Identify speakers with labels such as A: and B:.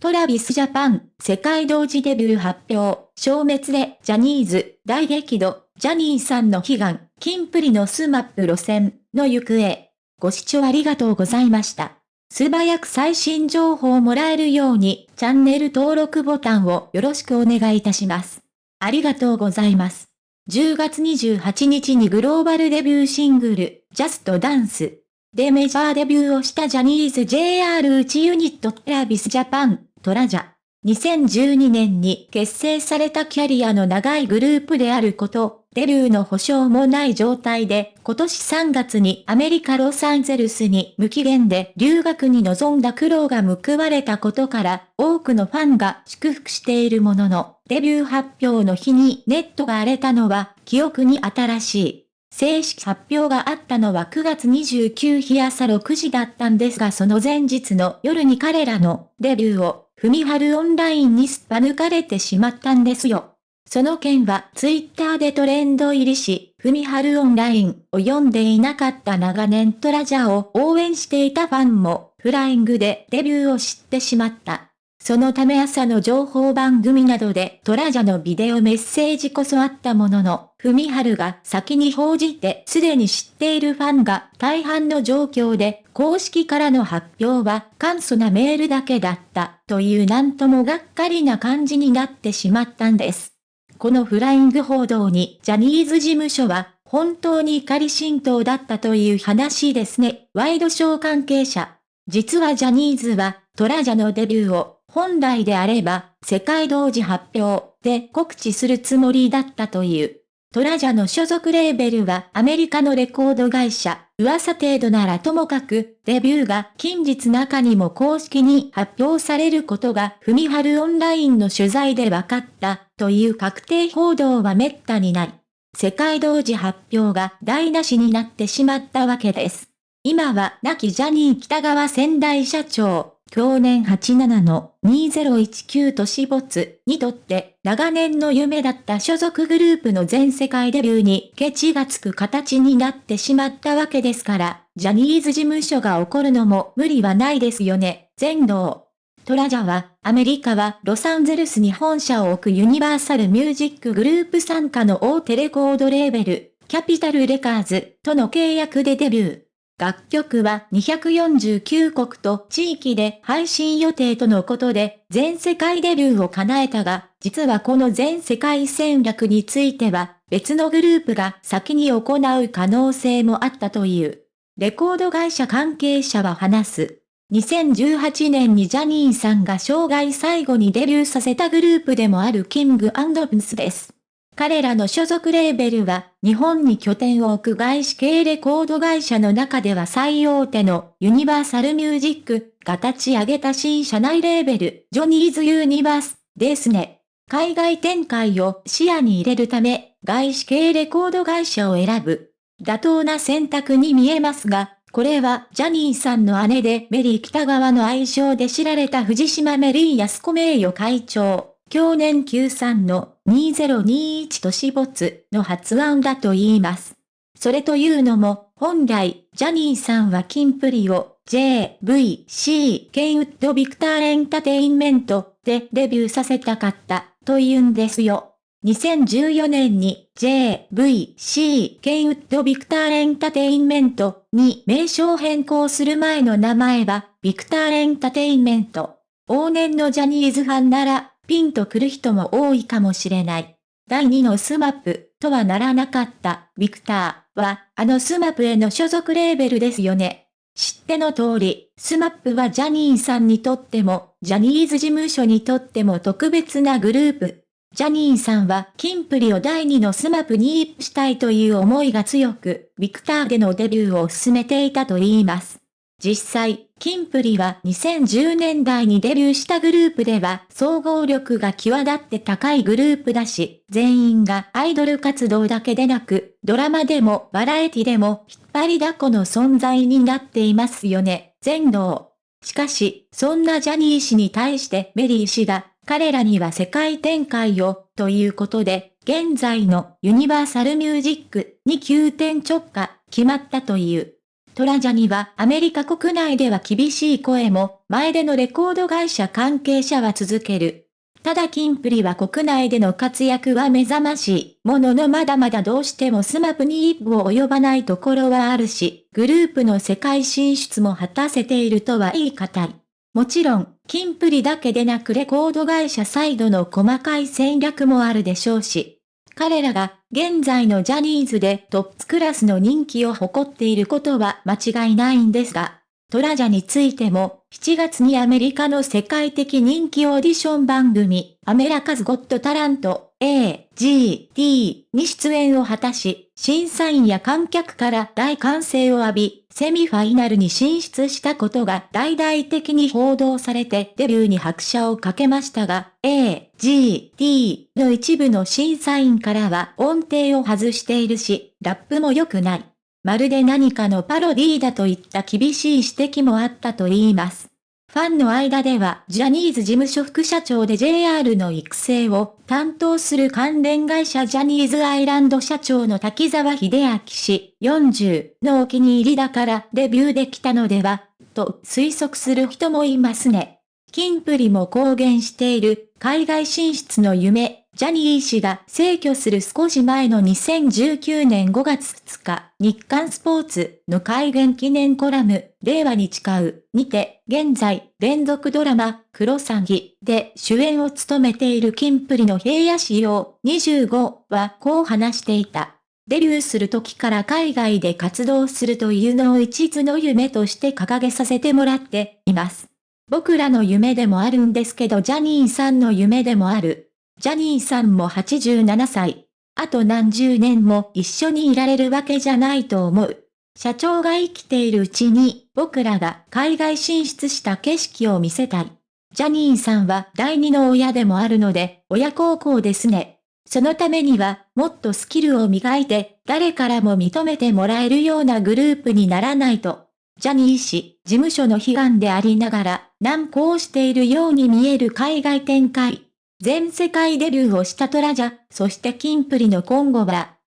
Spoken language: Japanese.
A: トラビスジャパン、世界同時デビュー発表、消滅でジャニーズ、大激怒、ジャニーさんの悲願、キンプリのスマップ路線の行方。ご視聴ありがとうございました。素早く最新情報をもらえるように、チャンネル登録ボタンをよろしくお願いいたします。ありがとうございます。10月28日にグローバルデビューシングル、 Just Danceでメジャーデビューをしたジャニーズ JR 内ユニットトラビスジャパン、トラジャ。2012年に結成されたキャリアの長いグループであること、デビューの保証もない状態で、今年3月にアメリカロサンゼルスに無期限で留学に臨んだ苦労が報われたことから、多くのファンが祝福しているものの、デビュー発表の日にネットが荒れたのは、記憶に新しい。正式発表があったのは9月29日朝6時だったんですがその前日の夜に彼らのデビューをふみはるオンラインにすっぱ抜かれてしまったんですよ。その件はツイッターでトレンド入りし、ふみはるオンラインを読んでいなかった長年トラジャーを応援していたファンも、フライングでデビューを知ってしまった。そのため朝の情報番組などでトラジャのビデオメッセージこそあったものの、ふみはるが先に報じてすでに知っているファンが大半の状況で公式からの発表は簡素なメールだけだったというなんともがっかりな感じになってしまったんです。このフライング報道にジャニーズ事務所は本当に怒り心頭だったという話ですね。ワイドショー関係者。実はジャニーズはトラジャのデビューを本来であれば、世界同時発表で告知するつもりだったという。トラジャの所属レーベルはアメリカのレコード会社、噂程度ならともかく、デビューが近日中にも公式に発表されることが、ふみはるオンラインの取材で分かった、という確定報道は滅多にない。世界同時発表が台無しになってしまったわけです。今は亡きジャニー北川仙台社長、去年87の2019都市没にとって長年の夢だった所属グループの全世界デビューにケチがつく形になってしまったわけですから、ジャニーズ事務所が怒るのも無理はないですよね、全能。トラジャは、アメリカはロサンゼルスに本社を置くユニバーサルミュージックグループ参加の大手レコードレーベル、キャピタルレカーズとの契約でデビュー。楽曲は249国と地域で配信予定とのことで、全世界デビューを叶えたが、実はこの全世界戦略については、別のグループが先に行う可能性もあったという。レコード会社関係者は話す。2018年にジャニーさんが生涯最後にデビューさせたグループでもあるキングプンド・ブスです。彼らの所属レーベルは、日本に拠点を置く外資系レコード会社の中では最大手のユニバーサルミュージックが立ち上げた新社内レーベル、ジョニーズユニバースですね。海外展開を視野に入れるため、外資系レコード会社を選ぶ。妥当な選択に見えますが、これはジャニーさんの姉でメリー北川の愛称で知られた藤島メリー安子名誉会長。去年 Q3 の2021都市没の発案だと言います。それというのも、本来、ジャニーさんはキンプリを JVC ケンウッドビクターエンターテインメントでデビューさせたかったと言うんですよ。2014年に JVC ケンウッドビクターエンターテインメントに名称変更する前の名前はビクターエンターテインメント。往年のジャニーズファンならピンとくる人も多いかもしれない。第2のスマップとはならなかったビクターはあのスマップへの所属レーベルですよね。知っての通り、スマップはジャニーさんにとっても、ジャニーズ事務所にとっても特別なグループ。ジャニーさんはキンプリを第2のスマップにイップしたいという思いが強く、ビクターでのデビューを進めていたと言います。実際、キンプリは2010年代にデビューしたグループでは総合力が際立って高いグループだし、全員がアイドル活動だけでなく、ドラマでもバラエティでも引っ張りだこの存在になっていますよね、全能。しかし、そんなジャニー氏に対してメリー氏が、彼らには世界展開を、ということで、現在のユニバーサルミュージックに急転直下、決まったという。トラジャにはアメリカ国内では厳しい声も、前出のレコード会社関係者は続ける。ただキンプリは国内での活躍は目覚ましい。もののまだまだどうしてもスマップに一歩及ばないところはあるし、グループの世界進出も果たせているとは言い難い。もちろん、キンプリだけでなくレコード会社サイドの細かい戦略もあるでしょうし、彼らが現在のジャニーズでトップクラスの人気を誇っていることは間違いないんですが、トラジャについても、7月にアメリカの世界的人気オーディション番組、アメラカズ・ゴット・タラント、A、G、T に出演を果たし、審査員や観客から大歓声を浴び、セミファイナルに進出したことが大々的に報道されてデビューに拍車をかけましたが、A、G、T の一部の審査員からは音程を外しているし、ラップも良くない。まるで何かのパロディーだといった厳しい指摘もあったと言います。ファンの間では、ジャニーズ事務所副社長で JR の育成を担当する関連会社ジャニーズアイランド社長の滝沢秀明氏40のお気に入りだからデビューできたのでは、と推測する人もいますね。キンプリも公言している海外進出の夢、ジャニー氏が逝去する少し前の2019年5月2日、日刊スポーツの改元記念コラム、令和に誓う、にて、現在、連続ドラマ、クロサギで主演を務めているキンプリの平野仕様25はこう話していた。デビューする時から海外で活動するというのを一途の夢として掲げさせてもらっています。僕らの夢でもあるんですけどジャニーさんの夢でもある。ジャニーさんも87歳。あと何十年も一緒にいられるわけじゃないと思う。社長が生きているうちに、僕らが海外進出した景色を見せたい。ジャニーさんは第二の親でもあるので、親孝行ですね。そのためには、もっとスキルを磨いて、誰からも認めてもらえるようなグループにならないと。ジャニー氏、事務所の悲願でありながら、難航しているように見える海外展開。全世界デビューをしたトラジャ、そしてキンプリの今後は、